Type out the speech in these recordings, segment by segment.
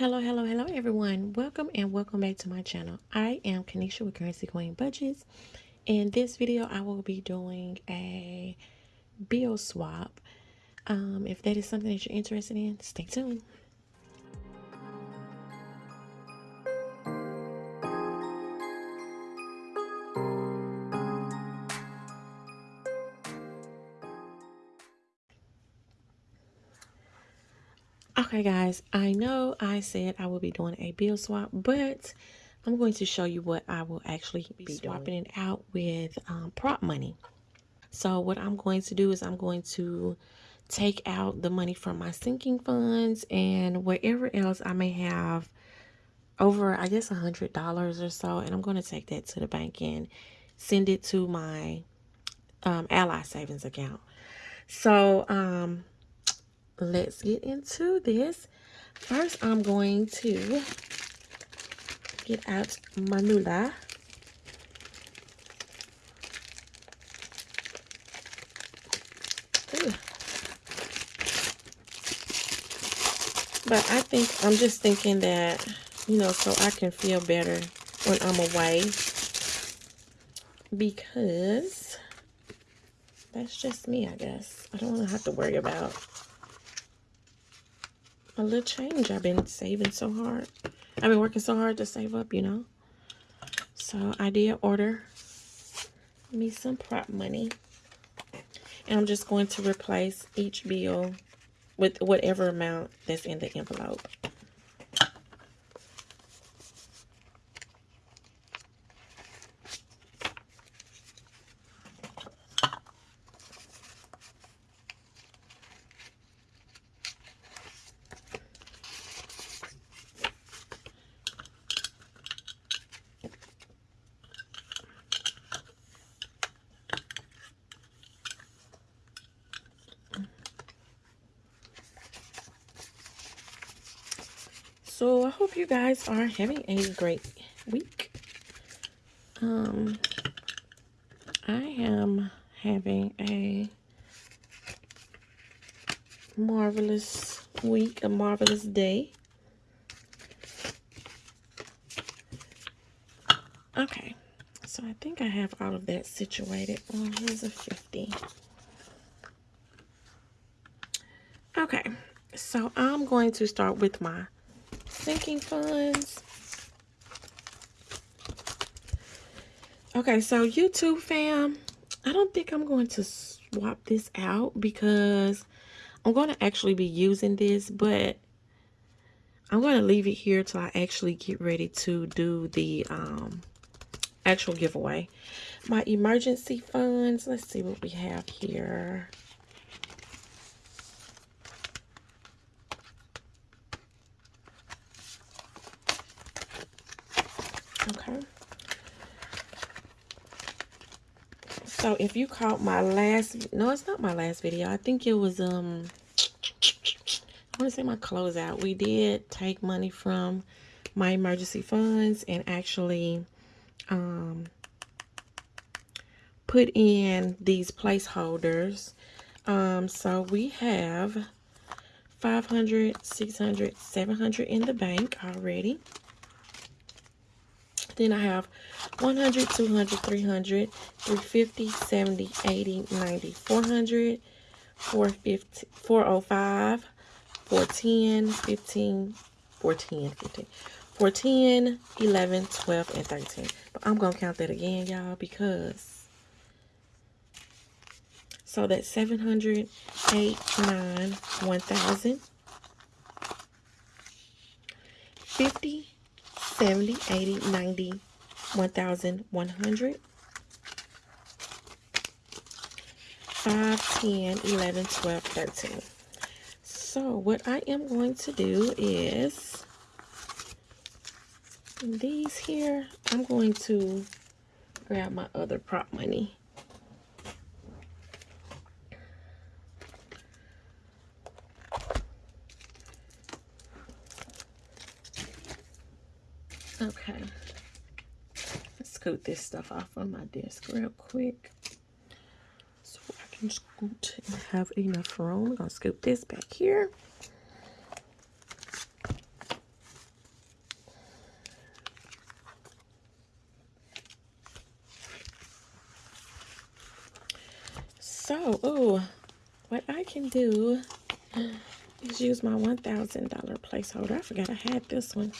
Hello, hello, hello, everyone. Welcome and welcome back to my channel. I am Kanisha with Currency Queen Budgets. In this video, I will be doing a bill swap. Um, if that is something that you're interested in, stay tuned. Okay guys, I know I said I will be doing a bill swap, but I'm going to show you what I will actually be swapping it out with um, prop money. So what I'm going to do is I'm going to take out the money from my sinking funds and wherever else I may have over, I guess, a $100 or so. And I'm going to take that to the bank and send it to my um, Ally savings account. So, um, let's get into this. First, I'm going to get out my Manula. But I think, I'm just thinking that, you know, so I can feel better when I'm away. Because that's just me, I guess. I don't want to have to worry about a little change. I've been saving so hard. I've been working so hard to save up, you know. So I did order me some prop money. And I'm just going to replace each bill with whatever amount that's in the envelope. So I hope you guys are having a great week. Um, I am having a marvelous week, a marvelous day. Okay, so I think I have all of that situated. Well, here's a 50. Okay, so I'm going to start with my sinking funds. Okay, so YouTube fam, I don't think I'm going to swap this out because I'm going to actually be using this, but I'm going to leave it here till I actually get ready to do the um, actual giveaway. My emergency funds, let's see what we have here. Okay. So if you caught my last, no, it's not my last video. I think it was, um, I want to say my closeout. We did take money from my emergency funds and actually, um, put in these placeholders. Um, so we have 500, 600, 700 in the bank already. Then I have 100, 200, 300, 350, 70, 80, 90, 400, 450, 405, 410, 15, 410, 15, 410, 11, 12, and 13. But I'm going to count that again, y'all, because... So that's 700, 8, 9, 1,000, 50, 70, 80, 90, 1,100, 5, 10, 11, 12, 13. So what I am going to do is these here, I'm going to grab my other prop money. this stuff off on my desk real quick so I can scoot and have enough room. I'm gonna scoop this back here. So, oh, what I can do is use my $1,000 placeholder. I forgot I had this one.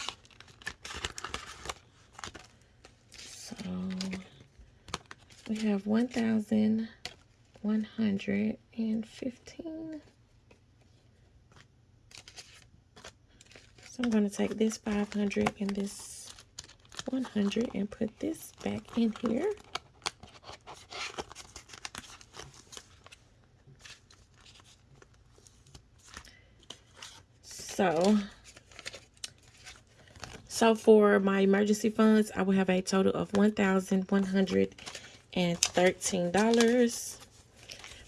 We have 1,115. So I'm going to take this 500 and this 100 and put this back in here. So, so for my emergency funds, I will have a total of $1,113.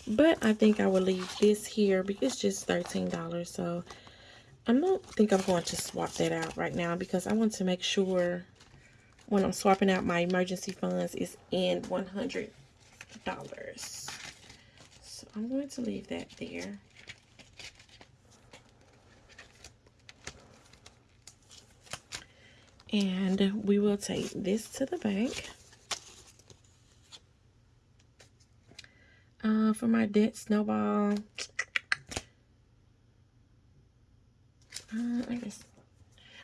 But I think I will leave this here because it's just $13. So I don't think I'm going to swap that out right now because I want to make sure when I'm swapping out my emergency funds is in $100. So I'm going to leave that there. And we will take this to the bank. Uh, for my debt snowball, uh, I guess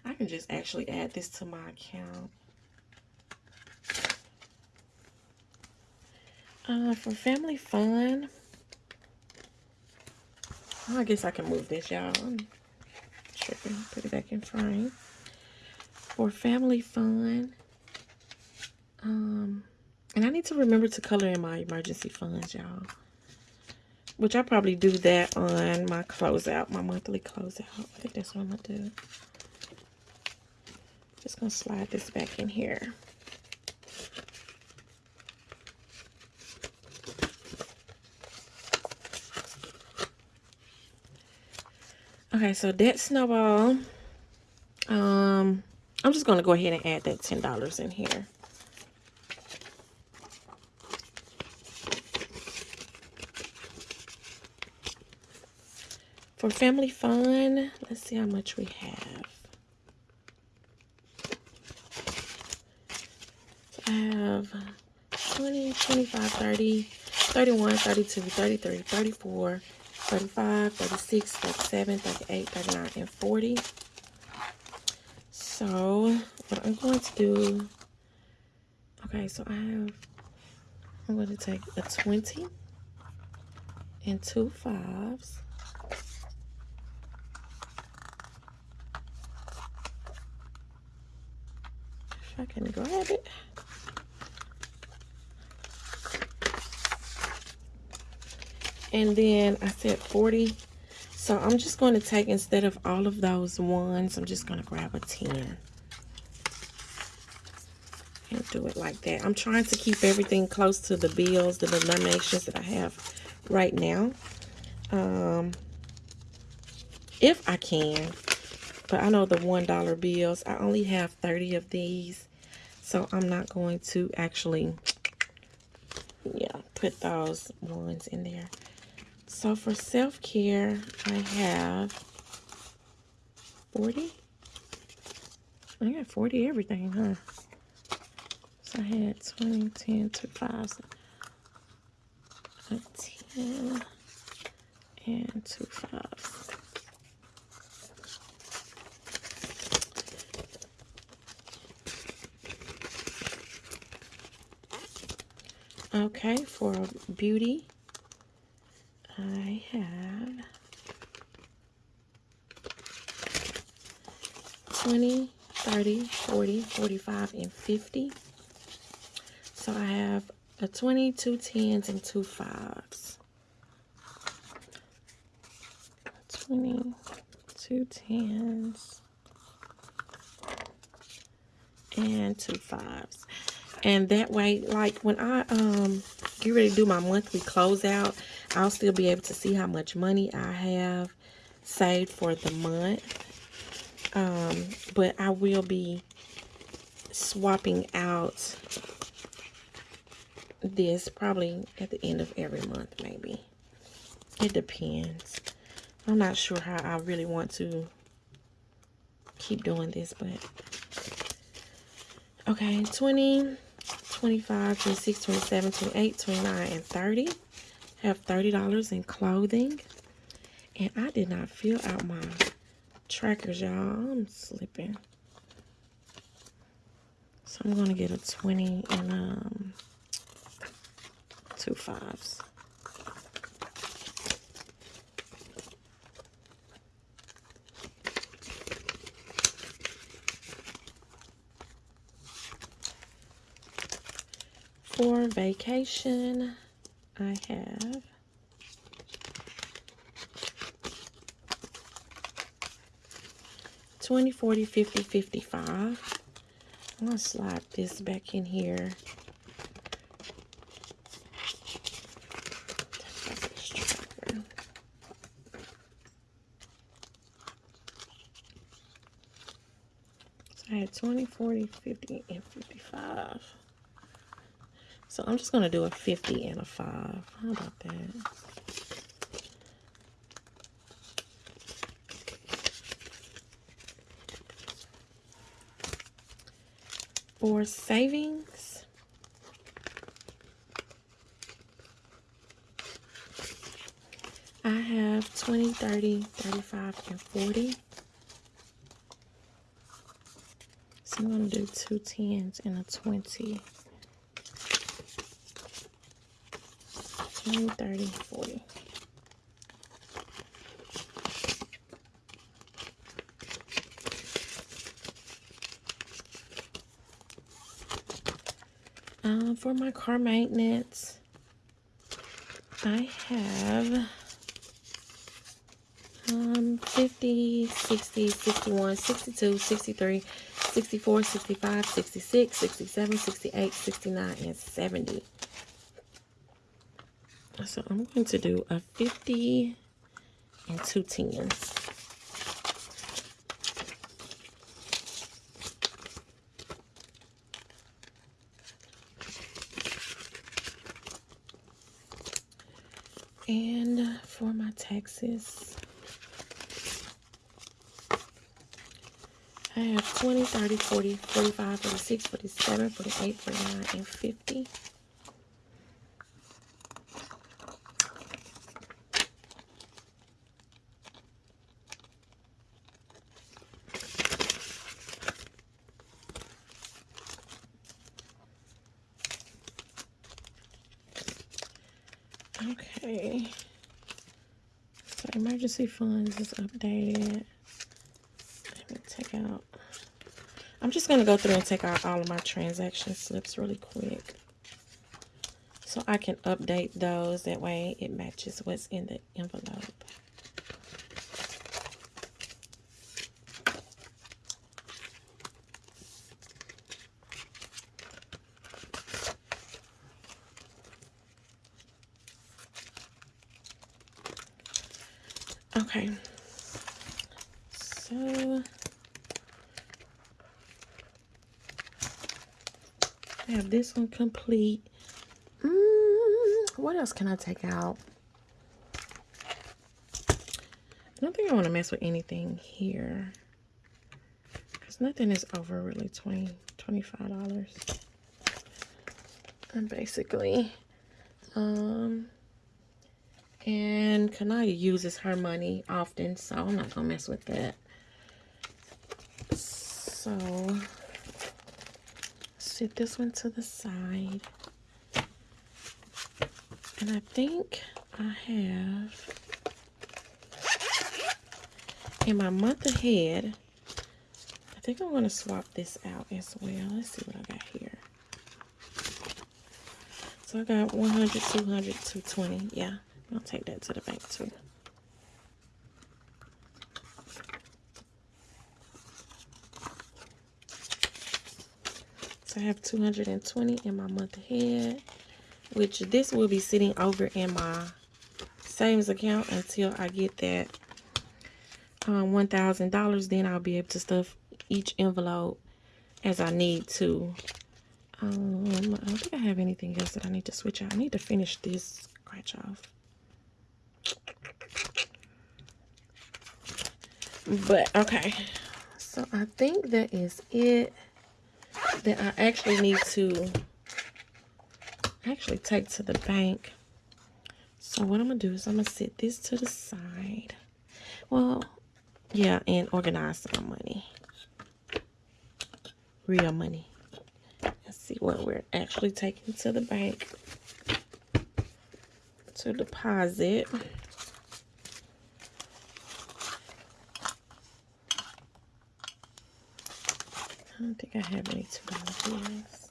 I can just actually add this to my account. Uh, for family fun, I guess I can move this, y'all. Tripping. Put it back in frame for family fun. Um, and I need to remember to color in my emergency funds, y'all. Which I probably do that on my closeout, my monthly closeout. I think that's what I'm going to do. Just going to slide this back in here. Okay, so that snowball. Um, I'm just going to go ahead and add that $10 in here. For family fun, let's see how much we have. I have 20, 25, 30, 31, 32, 33, 34, 35, 36, 37, 38, 39, and 40. So, what I'm going to do, okay, so I have, I'm going to take a 20 and two fives. I can grab it. And then I said 40 so I'm just going to take, instead of all of those ones, I'm just going to grab a 10. And do it like that. I'm trying to keep everything close to the bills, the denominations that I have right now. Um, if I can. But I know the $1 bills, I only have 30 of these. So I'm not going to actually, yeah, put those ones in there. So for self-care, I have 40. I got 40 everything, huh? So I had 20, 10, 2, 5, a 10 and 2 5. Okay, for beauty, I have 20, 30, 40, 45, and 50. So I have a 20, two tens, and two fives. 20, two tens, and two fives. And that way, like when I um get ready to do my monthly closeout, I'll still be able to see how much money I have saved for the month. Um, but I will be swapping out this probably at the end of every month, maybe. It depends. I'm not sure how I really want to keep doing this, but okay, 20, 25, 26, 27, 28, 29, and 30. have $30 in clothing. And I did not fill out my trackers, y'all. I'm slipping. So I'm going to get a 20 and um, two fives. For vacation, I have Twenty, forty, fifty, fifty-five. I'm to slide this back in here. So I had 20, 40, 50, and 55. So I'm just going to do a 50 and a 5. How about that? For savings, I have 20, 30, 35, and 40. So I'm going to do two tens and a 20. 20, 30, 40. Um, for my car maintenance, I have um, 50, 60, 61, 62, 63, 64, 65, 66, 67, 68, 69, and 70. So I'm going to do a 50 and two tens. And for my taxes, I have 20, 30, 40, 45, 46, 47, 48, 49, and 50. Okay. Funds is updated. Let me take out. I'm just going to go through and take out all of my transaction slips really quick. So I can update those. That way it matches what's in the envelope. Okay. So I have this one complete. Mm, what else can I take out? I don't think I want to mess with anything here. Because nothing is over really 20 $25. And basically, um, and Kanaya uses her money often, so I'm not going to mess with that. So, set this one to the side. And I think I have, in my month ahead, I think I'm going to swap this out as well. Let's see what I got here. So I got 100, 200, 220. Yeah. I'll take that to the bank too. So I have 220 in my month ahead, which this will be sitting over in my savings account until I get that um, $1,000. Then I'll be able to stuff each envelope as I need to. Um, I don't think I have anything else that I need to switch out. I need to finish this scratch off. But, okay. So, I think that is it that I actually need to actually take to the bank. So what I'm going to do is I'm going to set this to the side. Well, yeah, and organize my money. Real money. Let's see what we're actually taking to the bank to deposit. I don't think I have any two dollar bills.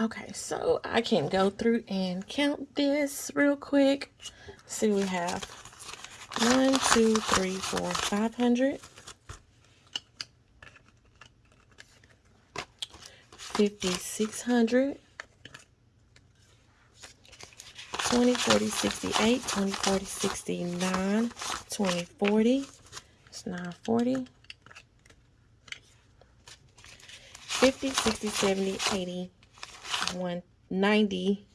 Okay, so I can go through and count this real quick. See, we have one, two, three, four, five hundred. Fifty, six hundred. 20, 40, 68, 20, 40, 69, 20, 40. It's 940. 50, 60, 70, 80, 1, 90,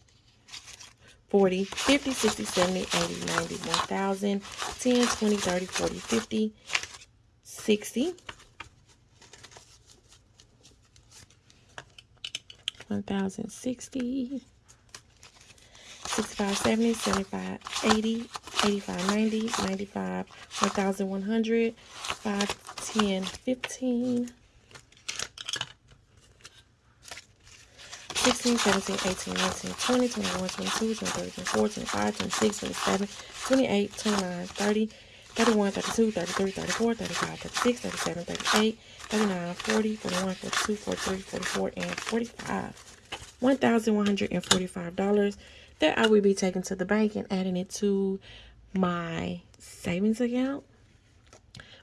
40, 50, 60, 70, 80, 90, 1000, 10, 20, 30, 40, 50, 60, 1060, 65, 70, 75, 80, 85, 90, 95, 1100, 5, 10, 15, 16, 17, 18, 19, 20, 21, 22, 23, 24, 25, 26, 27, 28, 29, 30, 31, 32, 33, 34, 35, 36, 37, 38, 39, 40, 41, 42, 43, 44, and 45. $1,145 that I will be taking to the bank and adding it to my savings account.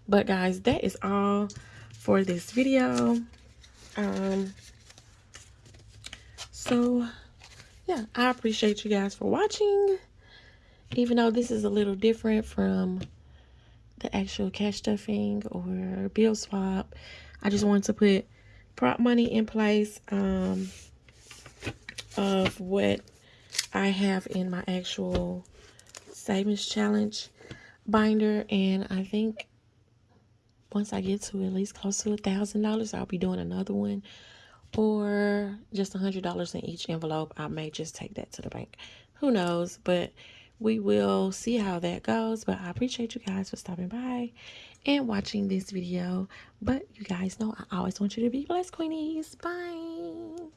But guys, that is all for this video. Um, so, yeah, I appreciate you guys for watching. Even though this is a little different from the actual cash stuffing or bill swap, I just wanted to put prop money in place um, of what I have in my actual savings challenge binder. And I think once I get to at least close to a thousand dollars, I'll be doing another one or just a hundred dollars in each envelope i may just take that to the bank. Who knows? But we will see how that goes. But i appreciate you guys for stopping by and watching this video. But you guys know i always want you to be blessed queenies. Bye